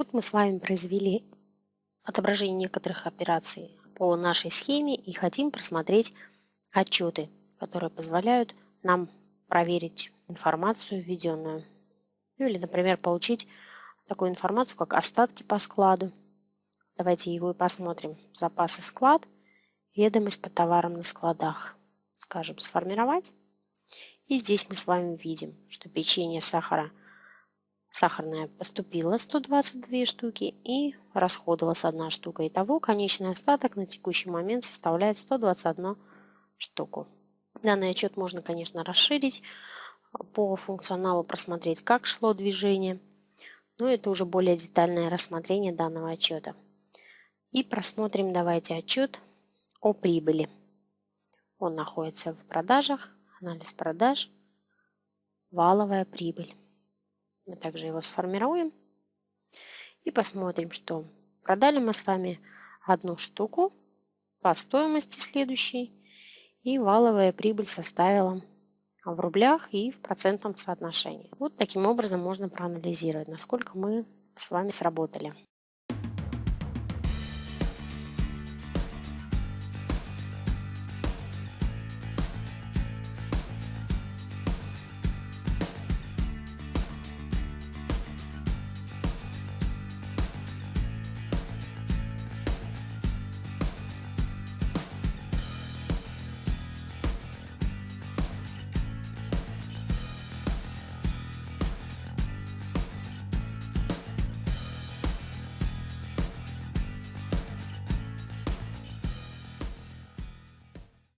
Вот мы с вами произвели отображение некоторых операций по нашей схеме и хотим просмотреть отчеты, которые позволяют нам проверить информацию введенную. Ну или, например, получить такую информацию, как остатки по складу. Давайте его и посмотрим. Запасы склад, ведомость по товарам на складах. Скажем, сформировать. И здесь мы с вами видим, что печенье сахара Сахарная поступила 122 штуки и расходовалась одна штука. Итого конечный остаток на текущий момент составляет 121 штуку. Данный отчет можно, конечно, расширить по функционалу, просмотреть, как шло движение. Но это уже более детальное рассмотрение данного отчета. И просмотрим давайте отчет о прибыли. Он находится в продажах, анализ продаж, валовая прибыль. Мы также его сформируем и посмотрим, что продали мы с вами одну штуку по стоимости следующей, и валовая прибыль составила в рублях и в процентном соотношении. Вот таким образом можно проанализировать, насколько мы с вами сработали.